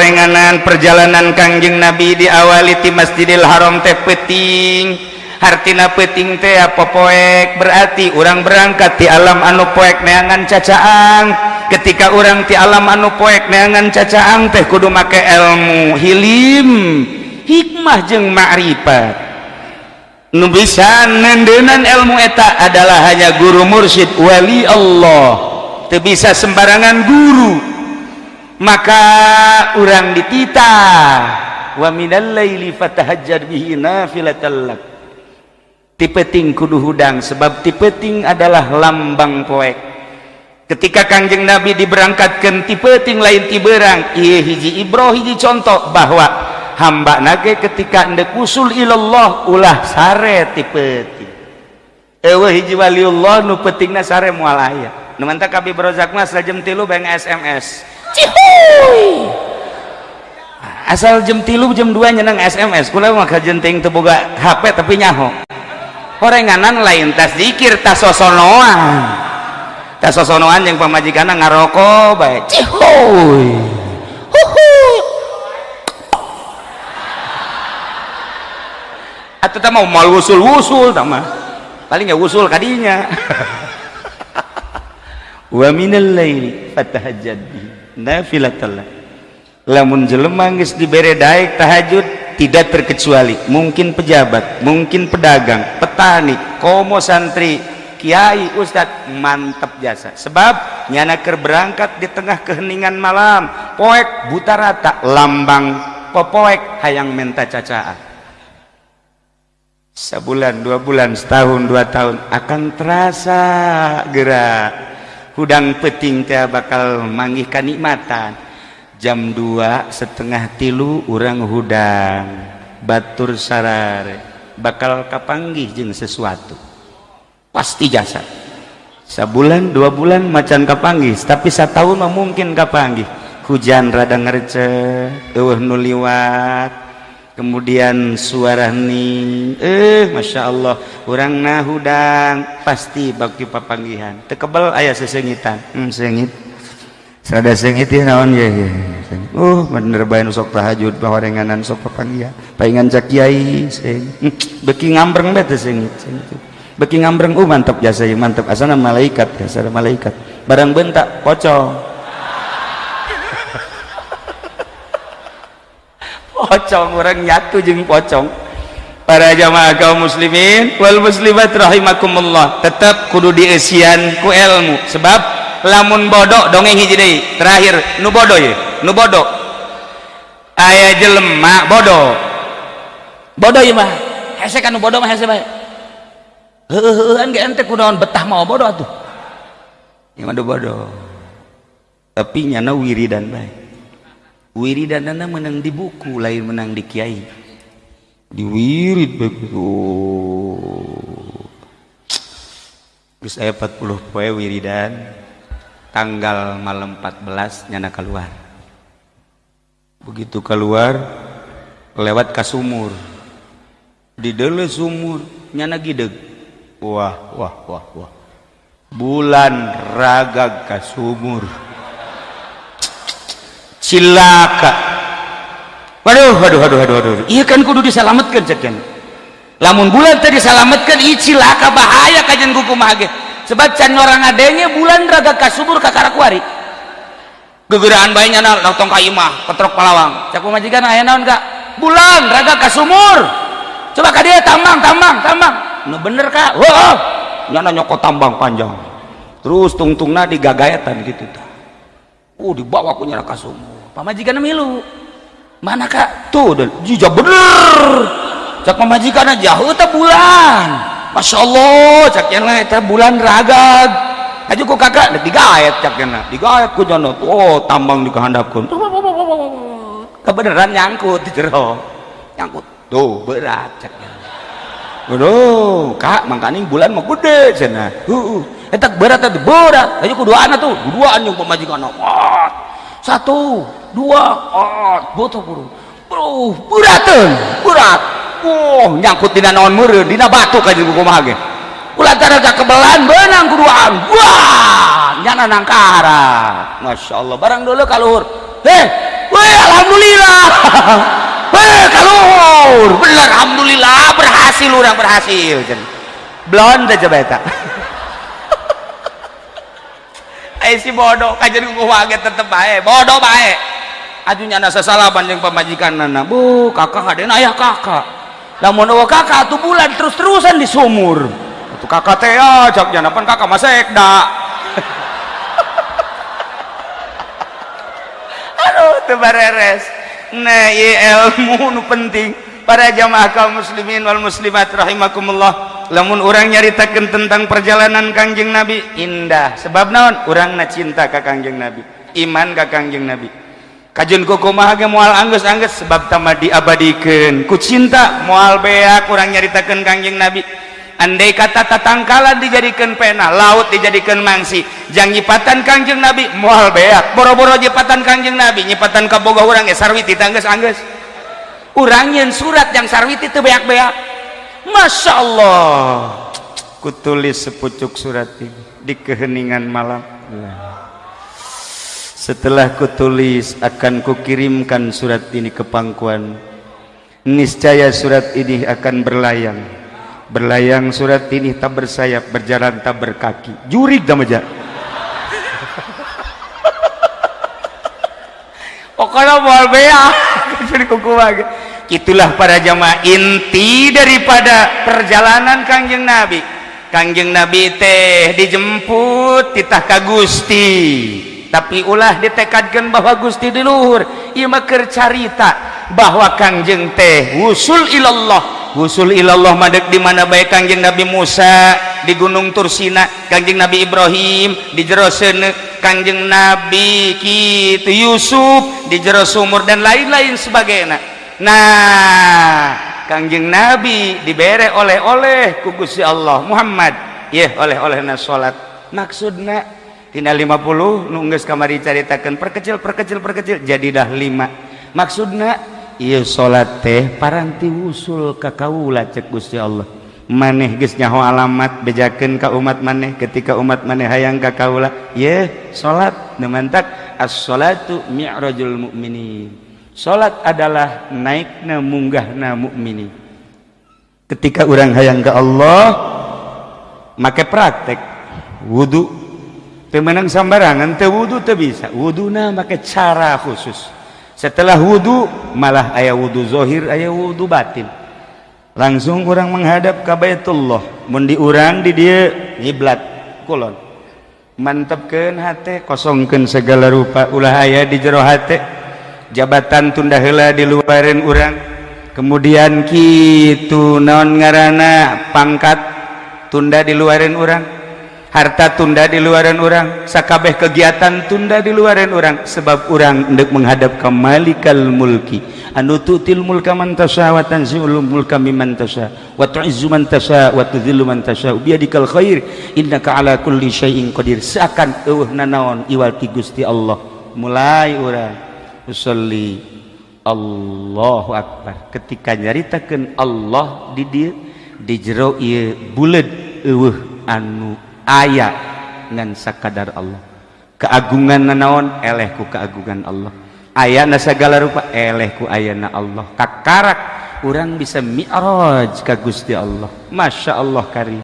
sorenganan perjalanan Kangjeng Nabi diawali di Masjidil Haram teh peting hartina peting teh apa poek? Berarti orang berangkat di alam anu poek neangan cacaang ketika orang di alam anu poek neangan cacaang teh kudu make ilmu hilim. Hikmah jeng ma'rifat nu bisa nendenan ilmu eta adalah hanya guru mursyid wali Allah. Teu bisa sembarangan guru. maka orang ditita tipeting kudu hudang sebab tipeting adalah lambang poek. Ketika Kanjeng Nabi diberangkatkan tipeting lain tiberang iya hiji Ibro hiji contoh bahwa hamba nage ketika anda kusul ilallah ulah sare tipeting. Ewe hiji waliullah nu petingna sare mualaya. Nu mantap kabeh brozak mas jam tilu beng SMS Cihuy. asal jam tilu jam 2 nyenang SMS kula mah jenting teboga HP tapi nyaho. Horenganan lain tas zikir tas sosonoan. Tas sosonoan yang pamajikan ngarokok baik cihuy! Huhuy! Atau tak mau mal wusul wusul tak mah. Paling ya wusul kadinya. Wa minal laili fatahajjad bihi nafilatallah lamun jelema geus dibere daek tahajud tidak terkecuali. Mungkin pejabat mungkin pedagang petani komo santri kiai ustad mantap jasa. Sebab nyana ker berangkat di tengah keheningan malam. Poek buta rata lambang popoek hayang menta cacaan. Sebulan dua bulan setahun dua tahun akan terasa gerak hudang peting teh bakal manggih kanikmatan jam 2 setengah tilu urang hudang. Batur sarare. Bakal kapanggih jeung sesuatu? Pasti jasa. Sabulan dua bulan macan kapanggih tapi setahun mah mungkin kapanggih. Hujan rada ngerce eueuh nu liwat. Kemudian suara nih eh Masya Allah orang nah hudang pasti bagi papanggihan. Tekebel ayah sesengitan. Hmm, sengit. Sada sengit ya naon ya, ya. Oh bener nu sok tahajud bahwa renganan sok papanggihan. Paingan cak kiai seng hmm, beki ngambreng bete sengit sengit beki ngambreng uh mantap jasa ya mantap. Asana malaikat ya asana malaikat. Barang bentak pocong pocong orang nyatu jeng pocong. Para jamaah kaum muslimin wal muslimat rahimakumullah tetap kudu diesian ku ilmu. Sebab lamun bodoh dongeng hiji deui. Terakhir nu bodoh ya nu bodoh aya jelema bodoh bodoh ya mah hese kan nu bodoh mah hese bae heueuh heueuhan ge ente kunaon betah mau bodoh atuh. Ieu mah bodoh tapi nyana wiridan bae wiridanana menang di buku lain menang di kiai. Di wirid begitu Gus saya 40 poe wiridan tanggal malam 14 nyana keluar. Begitu keluar lewat ke sumur di dele sumur nyana gideg. Wah wah wah wah. Bulan ragag ke sumur cilaka waduh waduh waduh waduh waduh. Iya kan kudu diselamatkan cekan lamun bulan tadi diselamatkan iya cilaka bahaya kajian kuku mage. Sebab can orang adanya bulan raga kasubur kakarakwari gegeraan bayinya nal nong tong kaimah petrok palawang. Cak majikan aya naon kak bulan raga kasumur coba ka dia tambang tambang tambang. Nu bener kak wah nyana nyokot tambang panjang. Terus tungtungna digagayetan gitu oh dibawa ku nyana kasumur pamajikan milu. Mana kak? Tuh jija bener. Cak pamajikan jauh tak bulan. Masya Allah cak yang lain bulan ragag aja ku kakak udah digayat cak yang digayat ku jono. Oh tambang di kehandapkan kebenaran nyangkut di jero. Nyangkut. Tuh berat cak Waduh, kak, makanya bulan mau gede sana. Uh, etak berat itu berat. Ayo kuduaan tuh, kuduaan yang pemajikan. Wah, satu dua oh boto buru bro buratan burat oh nyangkut dina naon meureun dina batu ka jeung kumaha ge. Ulantar aja kebelan benang kuduaan. Wah nyana nangkara Masya Allah barang dulu kaluhur. Heh weh alhamdulillah. Weh, kalur bener alhamdulillah. Berhasil orang berhasil blond aja beta eh si bodoh. Kajian ku waget tetep baik bodoh baik ajunya nasa salah panjang pemajikan nana. Bu kakak ada ayah kakak. Lamun oh kakak tuh bulan terus-terusan di sumur. Itu kakak teh ya cak janapan kakak masa ekda aduh tuh bareres nah iya ilmu nu penting. Para jamaah kaum muslimin wal muslimat rahimakumullah lamun orang nyaritakan tentang perjalanan Kangjeng Nabi indah. Sebab naon? Orang na cinta ka Kangjeng Nabi iman ka Kangjeng Nabi. Kajun koko mahaga mual angges angges sebab tama diabadikan. Ku cinta mual beak orang nyaritakan Kangjeng Nabi. Andai kata tatangkala dijadikan pena laut dijadikan mangsi jang nyipatan Kangjeng Nabi mual beak. Boro-boro nyipatan Kangjeng Nabi nyipatan kaboga orang ya sarwiti tangges angges urang yang surat yang sarwiti itu beak-beak. Masya Allah kutulis sepucuk surat ini di keheningan malam. Setelah kutulis akan kukirimkan surat ini ke pangkuan. Niscaya surat ini akan berlayang. Berlayang surat ini tak bersayap berjalan tak berkaki. Jurik damaja pokoknya mau bea kuku itulah para jamaah inti daripada perjalanan kangjeng nabi. Kangjeng nabi teh dijemput titah ka Gusti. Tapi ulah ditekadkan bahwa Gusti di luhur. Ieu bahwa kangjeng teh wusul ilallah. Wusul ilallah madek di mana bae kangjeng Nabi Musa? Di Gunung Tursina. Kangjeng Nabi Ibrahim di jero kangjeng Nabi kitu Yusuf di jero sumur dan lain-lain sebagainya nah Kangjeng Nabi diberre oleh-oleh kugus si Allah Muhammad. Ya oleh-oleh na salat maksudna tina 50 nunggus kamari caritakan perkecil perkecil perkecil jadi dah 5 maksudna iya salat teh paranti usul ka kaula cek Gusti Allah. Maneh geus nyaho alamat bejakeun ka umat maneh ketika umat maneh hayang ka kaula ye salat nemantak as-salatu mi'rajul mu'minin. Salat adalah naikna munggahna mukmini. Ketika orang hayang ke Allah make praktek. Wudu. Temenang sambarangan te wudu te bisa. Wuduna make cara khusus. Setelah wudu malah ayah wudu zohir ayah wudu batin. Langsung orang menghadap ke Baitullah. Mun di urang di dia ngiblat kulon. Mantepkeun hate kosongkeun segala rupa. Ulah aya di jero hate jabatan tunda hela diluarin urang. Kemudian gitu non ngarana pangkat tunda di luarin urang? Harta tunda di luarin orang sakabeh kegiatan tunda di luarin orang sebab orang hendak menghadap ke malikal mulki. Anu tutil mulka man tasya wa tanzi'ul mulka mimman tasha wa tu'izzu man tasya wa tudhillu man tasya biyadikal khair. Innaka ala kulli syai'in qadir. Seakan eueuh nanaon iwal ti Gusti Allah. Mulai urang. Yusolli Allahu Akbar. Ketika nyaritakan Allah di dia di jero iya bulet eueuh anu aya ngan sakadar Allah. Keagungan nanaon eleh ku keagungan Allah. Ayana segala rupa? Eleh ku ayana Allah. Kakarak orang bisa mi'raj ka Gusti Allah. Masya Allah kari